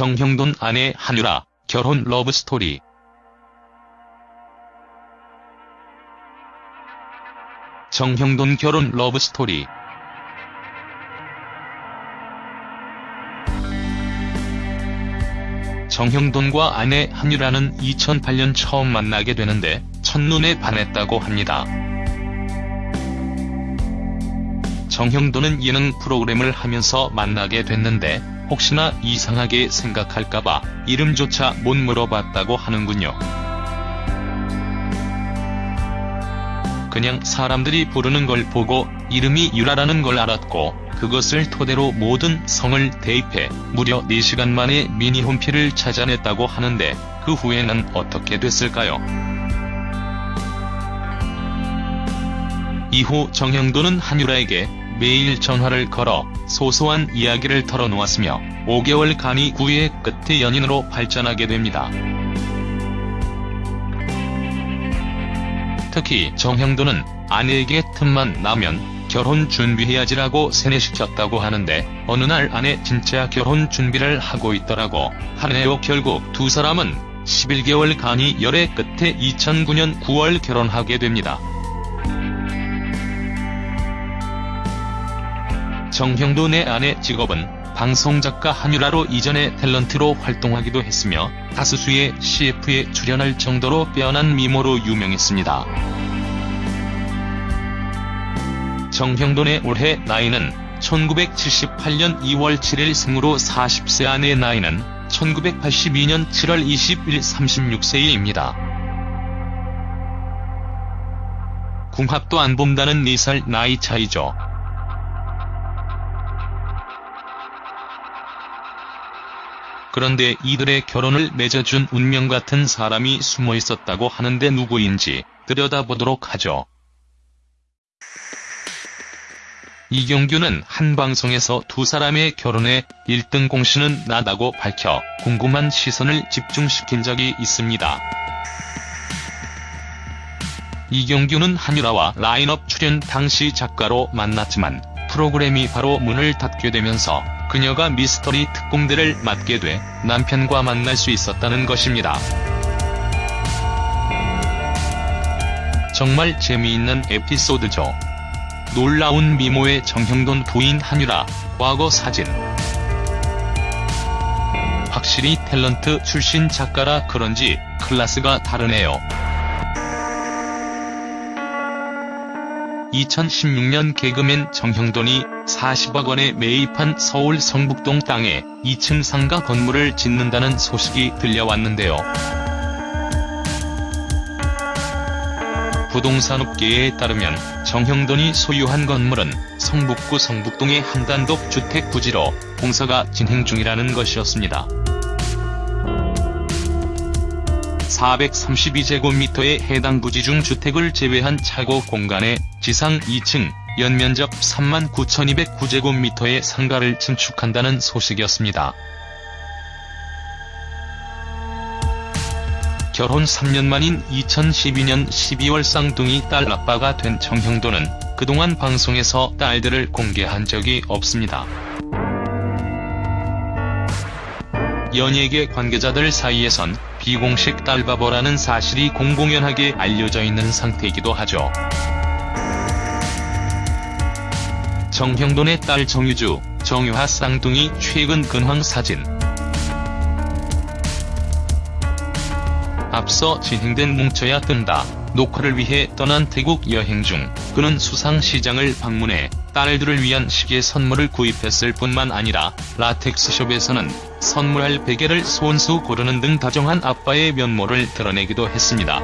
정형돈 아내 한유라, 결혼 러브스토리. 정형돈 결혼 러브스토리. 정형돈과 아내 한유라는 2008년 처음 만나게 되는데 첫눈에 반했다고 합니다. 정형돈은 예능 프로그램을 하면서 만나게 됐는데 혹시나 이상하게 생각할까봐 이름조차 못 물어봤다고 하는군요. 그냥 사람들이 부르는 걸 보고 이름이 유라라는 걸 알았고 그것을 토대로 모든 성을 대입해 무려 4시간 만에 미니 홈피를 찾아냈다고 하는데 그 후에는 어떻게 됐을까요? 이후 정형돈은 한유라에게 매일 전화를 걸어 소소한 이야기를 털어놓았으며 5개월 간이 구애 끝에 연인으로 발전하게 됩니다. 특히 정형돈은 아내에게 틈만 나면 결혼 준비해야지라고 세뇌시켰다고 하는데 어느 날 아내 진짜 결혼 준비를 하고 있더라고 하네요 결국 두 사람은 11개월 간이 열애 끝에 2009년 9월 결혼하게 됩니다. 정형돈의 아내 직업은 방송작가 한유라로 이전에 탤런트로 활동하기도 했으며 다수수의 CF에 출연할 정도로 빼어난 미모로 유명했습니다. 정형돈의 올해 나이는 1978년 2월 7일 생으로 40세 아내의 나이는 1982년 7월 20일 36세입니다. 궁합도 안 본다는 4살 나이 차이죠. 그런데 이들의 결혼을 맺어준 운명 같은 사람이 숨어 있었다고 하는데 누구인지 들여다보도록 하죠. 이경규는 한 방송에서 두 사람의 결혼에 1등 공신은 나다고 밝혀 궁금한 시선을 집중시킨 적이 있습니다. 이경규는 한유라와 라인업 출연 당시 작가로 만났지만 프로그램이 바로 문을 닫게 되면서 그녀가 미스터리 특공대를 맡게 돼 남편과 만날 수 있었다는 것입니다. 정말 재미있는 에피소드죠. 놀라운 미모의 정형돈 부인 한유라, 과거 사진. 확실히 탤런트 출신 작가라 그런지 클래스가 다르네요. 2016년 개그맨 정형돈이 40억 원에 매입한 서울 성북동 땅에 2층 상가 건물을 짓는다는 소식이 들려왔는데요. 부동산업계에 따르면 정형돈이 소유한 건물은 성북구 성북동의 한 단독 주택 부지로 공사가 진행 중이라는 것이었습니다. 432제곱미터의 해당 부지 중 주택을 제외한 차고 공간에 지상 2층, 연면적 39,209제곱미터의 상가를 증축한다는 소식이었습니다. 결혼 3년 만인 2012년 12월 쌍둥이 딸 아빠가 된 정형돈은 그동안 방송에서 딸들을 공개한 적이 없습니다. 연예계 관계자들 사이에선 비공식 딸바보라는 사실이 공공연하게 알려져 있는 상태이기도 하죠. 정형돈의 딸 정유주, 정유하 쌍둥이 최근 근황 사진 앞서 진행된 뭉쳐야 뜬다 녹화를 위해 떠난 태국 여행 중 그는 수상시장을 방문해 딸들을 위한 시계 선물을 구입했을 뿐만 아니라 라텍스숍에서는 선물할 베개를 손수 고르는 등 다정한 아빠의 면모를 드러내기도 했습니다.